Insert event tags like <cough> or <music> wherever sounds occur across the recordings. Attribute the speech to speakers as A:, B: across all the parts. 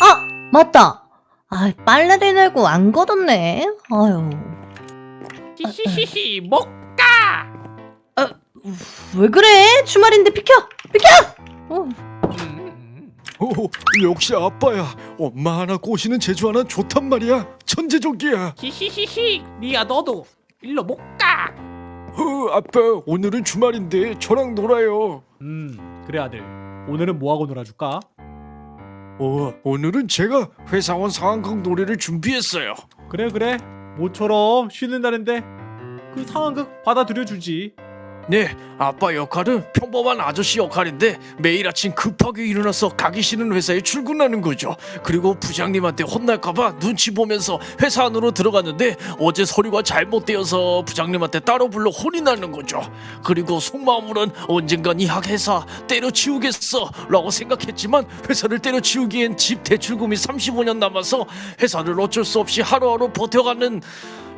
A: 아 맞다. 아 빨래를 내고 안 걷었네. 아유
B: 히히히히 못 가.
A: 왜 그래? 주말인데 비켜 비켜. 어,
B: 음.
C: 오, 역시 아빠야. 엄마 하나 꼬시는 재주 하나 좋단 말이야. 천재적이야.
B: 히히히히 리아 너도 일로 못 가.
C: 어, 아빠 오늘은 주말인데 저랑 놀아요.
B: 음 그래 아들 오늘은 뭐 하고 놀아줄까?
C: 어, 오늘은 제가 회사원 상황극 놀이를 준비했어요.
B: 그래 그래 모처럼 쉬는 날인데 그 상황극 받아들여 주지.
C: 네, 아빠 역할은 평범한 아저씨 역할인데 매일 아침 급하게 일어나서 가기 싫은 회사에 출근하는 거죠. 그리고 부장님한테 혼날까봐 눈치 보면서 회사 안으로 들어갔는데 어제 서류가 잘못되어서 부장님한테 따로 불러 혼이 나는 거죠. 그리고 속마음으론 언젠간 이 회사 때려치우겠어 라고 생각했지만 회사를 때려치우기엔 집 대출금이 35년 남아서 회사를 어쩔 수 없이 하루하루 버텨가는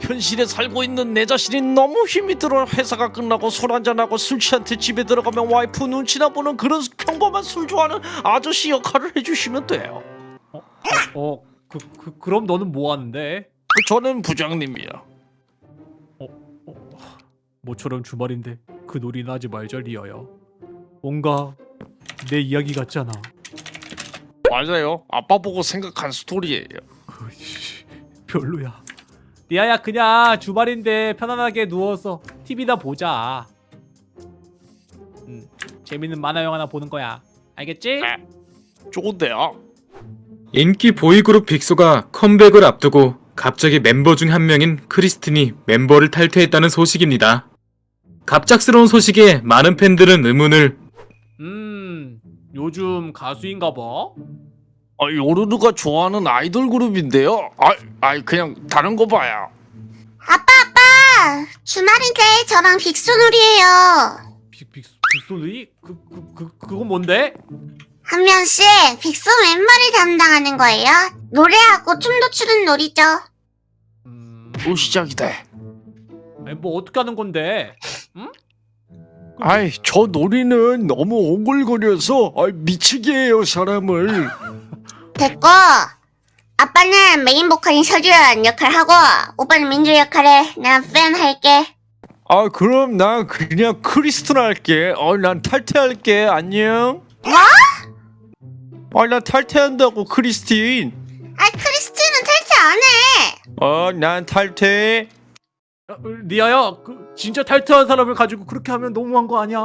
C: 현실에 살고 있는 내 자신이 너무 힘이 들어 회사가 끝나고 술 한잔하고 술 취한테 집에 들어가면 와이프 눈치나 보는 그런 평범한 술 좋아하는 아저씨 역할을 해주시면 돼요
B: 어그 그, 그, 럼 너는 뭐 하는데?
C: 저는 부장님이요
B: 모처럼 주말인데 그 놀이나 하지 말자 리아야. 뭔가 내 이야기 같잖아.
C: 맞아요 아빠 보고 생각한 스토리예요
B: 별로야. 리아야 그냥 주말인데 편안하게 누워서 TV나 보자. 음, 재밌는 만화 영화나 보는 거야. 알겠지?
C: 네. 좋은데요
D: 인기 보이그룹 빅소가 컴백을 앞두고 갑자기 멤버 중 한 명인 크리스틴이 멤버를 탈퇴했다는 소식입니다. 갑작스러운 소식에 많은 팬들은 의문을
B: 음, 요즘 가수인가 봐.
C: 아, 요르르가 좋아하는 아이돌 그룹인데요 아, 아 그냥 다른 거 봐요
E: 아빠 아빠 주말인데 저랑 빅소놀이에요
B: 빅, 빅, 빅소누이? 그, 그, 그, 그건 뭔데?
E: 한 명씩 빅소 멤버를 담당하는 거예요 노래하고 춤도 추는 놀이죠
B: 음,
C: 또 시작이다
B: 아니, 뭐 어떻게 하는 건데? 응?
C: 아이 저 놀이는 너무 오글거려서 아, 미치게 해요 사람을 <laughs>
E: 됐고 아빠는 메인 보컬인 서주연 역할하고 오빠는 민주 역할에 난팬 할게
C: 아 그럼 난 그냥 크리스틴 할게. 어 난 탈퇴할게. 안녕.
E: 뭐?
C: 아난 탈퇴한다고 크리스틴.
E: 아 크리스티는 탈퇴 안해.
C: 어난 탈퇴.
B: 야, 어, 리아야, 그 진짜 탈퇴한 사람을 가지고 그렇게 하면 너무한 거 아니야?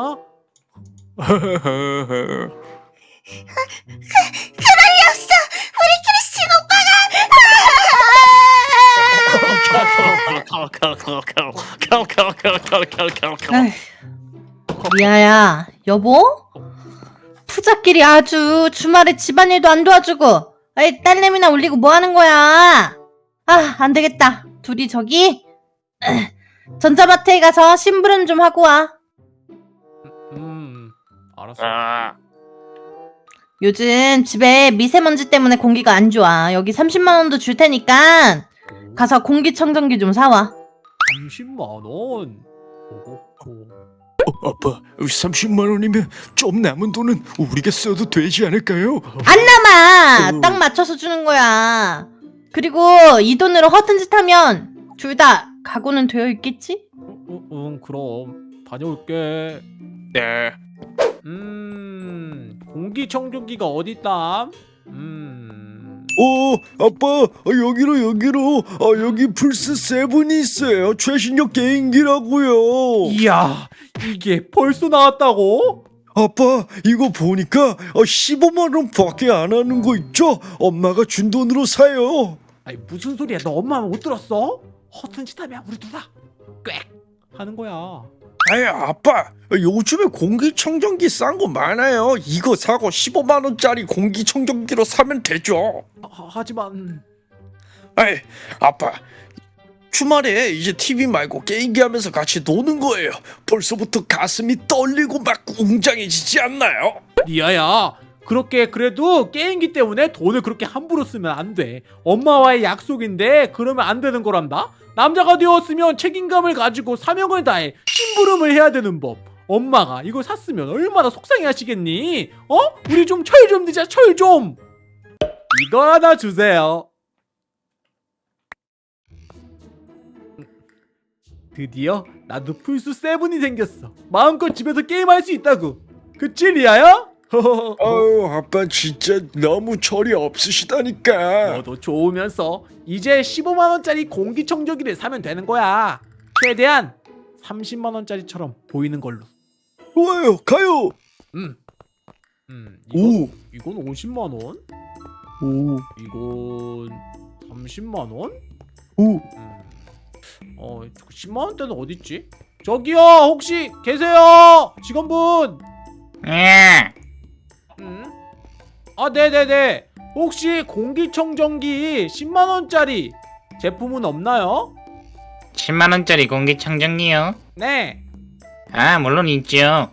E: 그럴 리 없어. 우리 크리스틴 오빠가.
A: 미아야 여보? 푸자끼리 아주 주말에 집안일도 안 도와주고 아이 딸내미나 올리고 뭐 하는 거야? 아 안 되겠다. 둘이 저기 <clears throat> 전자마트에 가서 심부름 좀 하고 와.
B: 음, 알았어.
C: 아,
A: 요즘 집에 미세먼지 때문에 공기가 안 좋아. 여기 30만 원도 줄 테니까 가서 공기청정기 좀 사와.
B: 30만 원. 오호호.
C: 어, 아빠 30만 원이면 좀 남은 돈은 우리가 써도 되지 않을까요?
A: 안 남아.
C: 오.
A: 딱 맞춰서 주는 거야. 그리고 이 돈으로 허튼 짓 하면 둘 다 각오는 되어 있겠지?
B: 응, 응, 그럼 다녀올게.
C: 네
B: 음, 공기청정기가 어딨다? 음,
C: 어, 아빠, 어, 여기로 여기로, 어, 여기 플스 세븐이 있어요. 최신형 게임기라고요.
B: 이야, 이게 벌써 나왔다고?
C: 아빠, 이거 보니까 어, 15만 원 밖에 안 하는 거 있죠? 엄마가 준 돈으로 사요.
B: 아니 무슨 소리야? 너 엄마 못 들었어? 허튼 짓 하면 우리 누나 꽥 하는 거야.
C: 아이, 아빠, 요즘에 공기청정기 싼 거 많아요. 이거 사고 15만 원짜리 공기청정기로 사면 되죠.
B: 하, 하지만
C: 아이, 아빠. 주말에 이제 TV 말고 게임기 하면서 같이 노는 거예요. 벌써부터 가슴이 떨리고 막 웅장해지지 않나요?
B: 리아야 그렇게 그래도 게임기 때문에 돈을 그렇게 함부로 쓰면 안 돼. 엄마와의 약속인데 그러면 안 되는 거란다. 남자가 되었으면 책임감을 가지고 사명을 다해 심부름을 해야 되는 법. 엄마가 이걸 샀으면 얼마나 속상해 하시겠니? 어? 우리 좀 철좀 드자 철 좀. 이거 하나 주세요. 드디어 나도 풀스 세븐이 생겼어. 마음껏 집에서 게임할 수 있다고. 그치 리아야? <laughs>
C: 아유 아빠 진짜 너무 철이 없으시다니까
B: 너도 좋으면서 이제 15만 원짜리 공기청정기를 사면 되는 거야. 최대한 30만 원짜리처럼 보이는 걸로.
C: 좋아요 가요
B: 음. 음. 이건,
C: 오
B: 이건 50만 원.
C: 오,
B: 이건 30만 원.
C: 오.
B: 음. 어, 10만 원대는 어디 있지? 저기요, 혹시 계세요? 직원분.
F: 예.
B: 음? 아, 네네네. 혹시 공기청정기 10만 원짜리 제품은 없나요?
G: 10만원짜리 공기청정기요?
B: 네.
G: 아, 물론 있죠.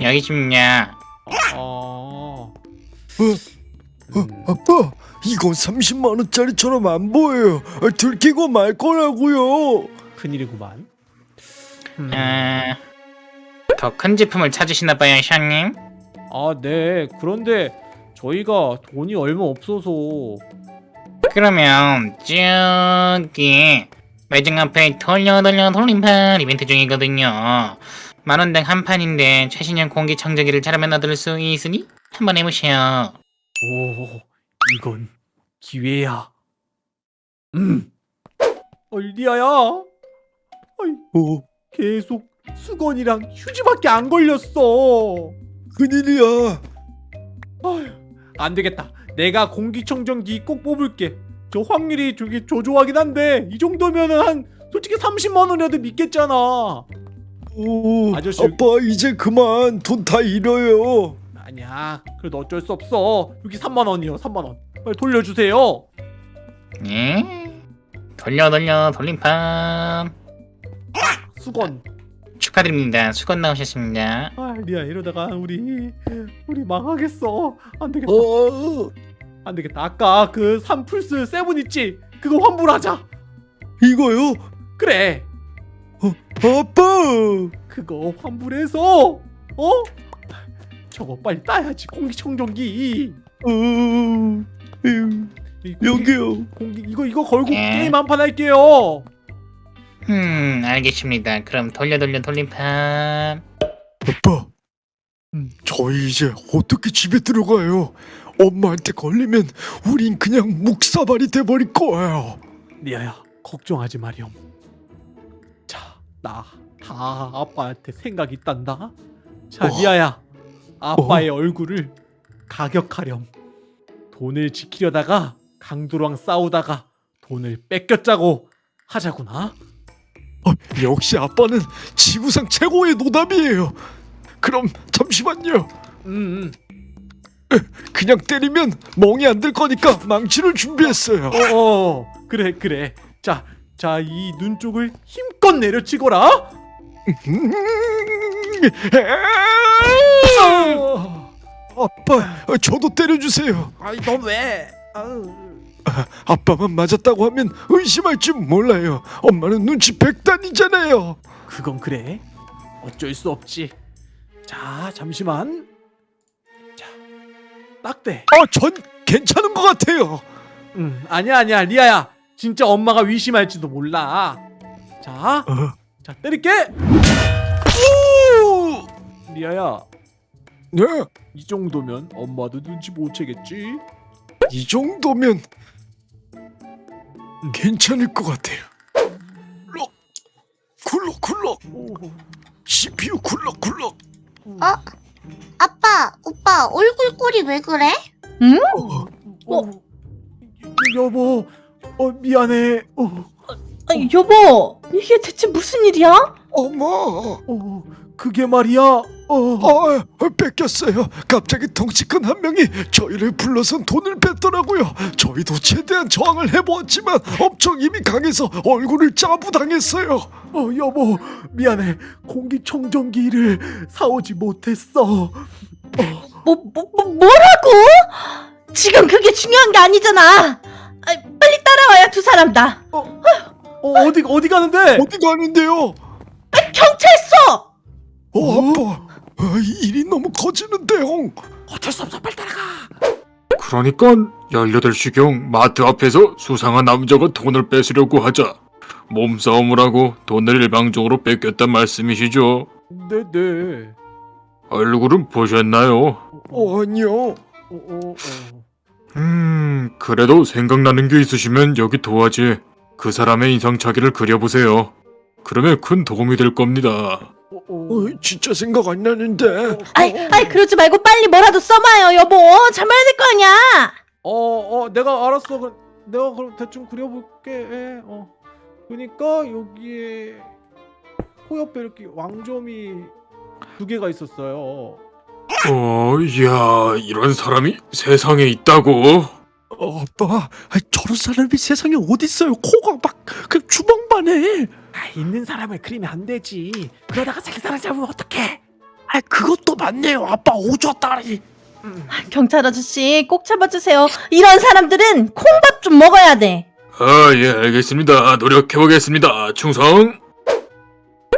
G: 여기 있습니다.
B: 어.
C: 어, 아빠 이건 30만 원짜리처럼 안 보여요 아, 들키고 말 거라고요
B: 큰일이구만. 음.
G: 아, 더큰 제품을 찾으시나 봐요, 샤님.
B: 아, 네. 그런데 저희가 돈이 얼마 없어서
G: 그러면 저기 매장 앞에 돌려 돌려 돌림판 이벤트 중이거든요. 만원당 한 판인데 최신형 공기청정기를 잘하면 얻을 수 있으니 한번 해보세요.
B: 오, 이건 기회야. 음. 어, 리아야. 어이,
C: 오
B: 계속 수건이랑 휴지밖에 안 걸렸어.
C: 큰일이야
B: 아휴, 안 되겠다. 내가 공기청정기 꼭 뽑을게. 저 확률이 저기 조조하긴 한데 이 정도면은 한 솔직히 30만 원이라도 믿겠잖아.
C: 오
B: 아저씨.
C: 아빠 이제 그만 돈 다 잃어요
B: 아니야. 그래도 어쩔 수 없어. 여기 3만 원이요. 3만 원. 빨리 돌려주세요.
G: 예? 돌려 돌려 돌림판
B: 수건.
G: 축하드립니다. 수건 나오셨습니다.
B: 아, 리아 이러다가 우리 우리 망하겠어. 안 되겠다.
C: 어
B: 안 되겠다. 아까 그 삼플스 세븐 있지? 그거 환불하자.
C: 이거요
B: 그래.
C: 아빠
B: 그거 환불해서 어? 저거 빨리 따야지 공기청정기.
C: 어 에휴,
B: 이 공기-
C: 여기요
B: 공기 이거 이거 걸고
G: 예.
B: 게임 한 판 할게요.
G: 음, 알겠습니다. 그럼 돌려 돌려 돌림판.
C: 아빠, 음, 저희 이제 어떻게 집에 들어가요? 엄마한테 걸리면 우린 그냥 묵사발이 돼버릴 거예요.
B: 리아야 걱정하지 마렴. 자, 나 다 아빠한테 생각 있단다. 자,
C: 어.
B: 리아야 아빠의 얼굴을 가격하렴. 돈을 지키려다가 강도랑 싸우다가 돈을 뺏겼자고 하자구나.
C: 어, 역시 아빠는 지구상 최고의 노답이에요. 그럼 잠시만요.
B: 음, 음.
C: 그냥 때리면 멍이 안 들 거니까 망치를 준비했어요.
B: 어, 어, 그래, 그래. 자, 자, 이 눈 쪽을 힘껏 내려치거라.
C: 음,
B: 어.
C: 아빠, 저도 때려주세요.
B: 아이, 넌 왜? 아유. <laughs>
C: 아빠만 맞았다고 하면 의심할 줄 몰라요. 엄마는 눈치 백단이잖아요.
B: 그건 그래. 어쩔 수 없지. 자, 잠시만. 자, 딱대.
C: 아, 전 괜찮은 것 같아요.
B: 음, 아니야, 아니야, 리아야. 진짜 엄마가 위심할지도 몰라. 자,
C: 어,
B: 자, 때릴게. 오! 리아야,
C: 네,
B: 이 정도면 엄마도 눈치 못 채겠지?
C: 이 정도면 괜찮을 것 같아요. 럭, 굴럭 굴럭,
B: 오,
C: CPU 굴럭 굴럭.
E: 아빠, 오빠, 얼굴 꼴이 왜 그래?
C: 어,
B: 어, 여보, 어 미안해. 어,
A: 아니, 여보, 이게 대체 무슨 일이야?
C: 어머,
B: 어, 그게 말이야. 어,
C: 아, 뺏겼어요. 갑자기 덩치 큰 한 명이 저희를 불러선 돈을 뺐더라고요. 저희도 최대한 저항을 해보았지만 엄청 힘이 강해서 얼굴을 짜부당했어요.
B: 어, 여보, 미안해. 공기청정기를 사오지 못했어.
A: 뭐, 뭐, 뭐, 뭐라고? 지금 그게 중요한 게 아니잖아. 아, 빨리 따라와요, 두 사람 다.
B: 어, 어디 어디 가는데?
C: 어디 가는데요?
A: 경찰서!
H: 어, 아빠. 아, 일이 너무 커지는데요.
B: 어쩔 수 없어 빨리 따라가
D: 그러니까 18시경 마트 앞에서 수상한 남자가 돈을 뺏으려고 하자 몸싸움을 하고 돈을 일방적으로 뺏겼단 말씀이시죠?
B: 네네
D: 얼굴은 보셨나요?
H: 어, 아니요.
B: 어, 어, 어.
D: 음, 그래도 생각나는 게 있으시면 여기 도화지에 그 사람의 인상착의를 그려보세요. 그러면 큰 도움이 될 겁니다.
B: 어, 어.
H: 어, 진짜 생각 안 나는데.
A: 아이, 아이, 그러지 말고 빨리 뭐라도 써봐요, 여보. 잠아야 될 거 아니야.
B: 어, 어, 내가 알았어. 그, 내가 그럼 대충 그려볼게. 예, 어. 그러니까 여기에 코 옆에 이렇게 왕점이 두 개가 있었어요.
D: 어, 이야, 이런 사람이 세상에 있다고?
H: 어, 아빠, 아, 저런 사람이 세상에 어딨어요? 코가 막그 주먹만 해.
B: 아, 있는 사람을 그리면 안 되지. 그러다가 자기 사람 잡으면 어떡해?
C: 아 그것도 맞네요. 아빠 오졌다리.
A: 경찰 아저씨, 꼭 잡아주세요. 이런 사람들은 콩밥 좀 먹어야 돼.
D: 아, 예, 알겠습니다. 노력해보겠습니다. 충성!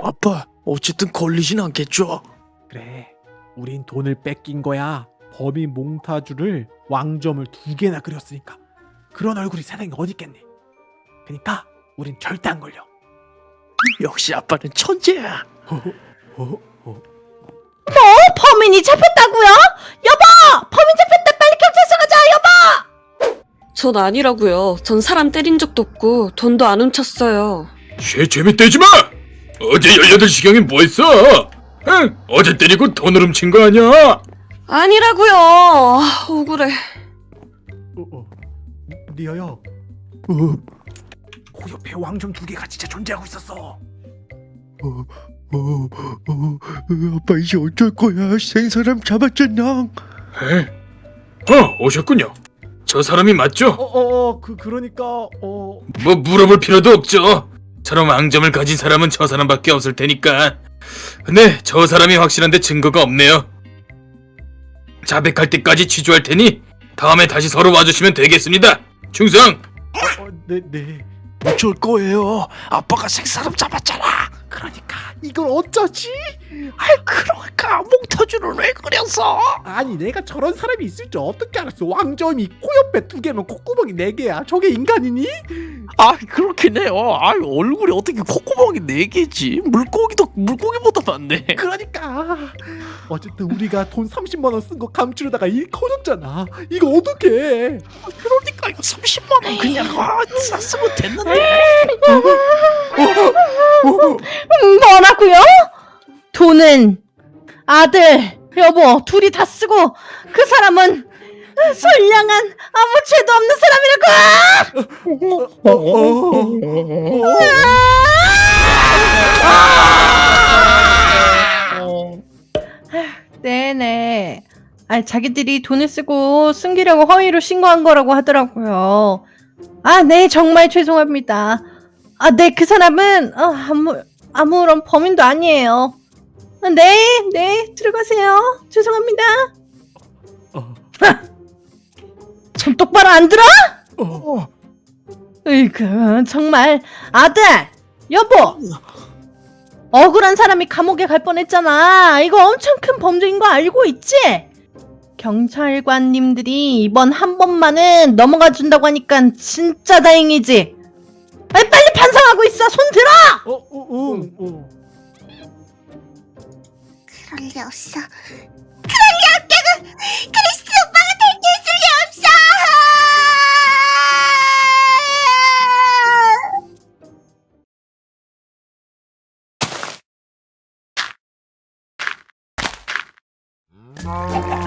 C: 아빠 어쨌든 걸리진 않겠죠?
B: 그래. 우린 돈을 뺏긴 거야. 범인 몽타주를 왕점을 두 개나 그렸으니까. 그런 얼굴이 세상에 어디 있겠니? 그러니까 우린 절대 안 걸려.
C: 역시 아빠는 천재야.
B: 어, 어.
A: 어, 범인이 잡혔다고요? 여보! 범인 잡혔다! 빨리 경찰서 가자, 여보!
I: 전 아니라고요. 전 사람 때린 적도 없고 돈도 안 훔쳤어요.
D: 쉐 재밌대지 마! 어제 18시경에 뭐 했어? 응? 어제 때리고 돈을 훔친 거 아니야?
I: 아니라고요. 아, 억울해.
B: 어, 어. 리아야. 어. 코 옆에 왕점 두 개가 진짜 존재하고 있었어.
H: 어, 어, 어, 아빠 이제 어쩔 거야? 센 사람 잡았잖아.
D: 에? 어, 오셨군요. 저 사람이 맞죠?
B: 어, 어, 어, 그 그러니까 어,
D: 뭐 물어볼 필요도 없죠. 저런 왕점을 가진 사람은 저 사람밖에 없을 테니까. 근데 저 사람이 확실한데 증거가 없네요. 자백할 때까지 취조할 테니 다음에 다시 서로 와주시면 되겠습니다. 충성!
B: 어, 네, 네.
C: 어쩔 거예요. 아빠가 색사람 잡았잖아.
B: 그러니까 이걸 어쩌지?
C: 아 그러니까 몽타주를 왜 그렸어?
B: 아니 내가 저런 사람이 있을 줄 어떻게 알았어? 왕점이 코 옆에 두 개면 콧구멍이 네 개야. 저게 인간이니?
C: 아 그렇긴 해요. 아 얼굴이 어떻게 콧구멍이 네 개지? 물고기도 물고기보다 많네.
B: 그러니까 어쨌든 우리가 돈 30만 원 쓴 거 감추려다가 일 커졌잖아. 이거 어떡해?
C: 그러니까 이거 30만 원 그냥 아 쌌으면 됐는데.
A: 음, 뭐라고요? 돈은 아들, 여보, 둘이 다 쓰고 그 사람은 선량한 아무 죄도 없는 사람이라고! 네네. 아, 자기들이 돈을 쓰고 숨기려고 허위로 신고한 거라고 하더라고요. 아, 네, 정말 죄송합니다. 아, 네, 그 사람은 어, 아무 아무런 범인도 아니에요. 아, 네, 네, 들어가세요. 죄송합니다.
B: 어. <laughs>
A: 좀 똑바로 안 들어?
H: 어,
A: 으이그 정말 아들, 여보. 억울한 사람이 감옥에 갈 뻔했잖아. 이거 엄청 큰 범죄인 거 알고 있지? 경찰관님들이 이번 한 번만은 넘어가 준다고 하니까 진짜 다행이지. 아니 빨리 반성하고 있어. 손 들어.
B: 어, 어, 응, 어.
E: 그럴 리 없어. 그럴 리 없다고! 크리스티 오빠가 탈퇴했을 리 없어!
H: 어,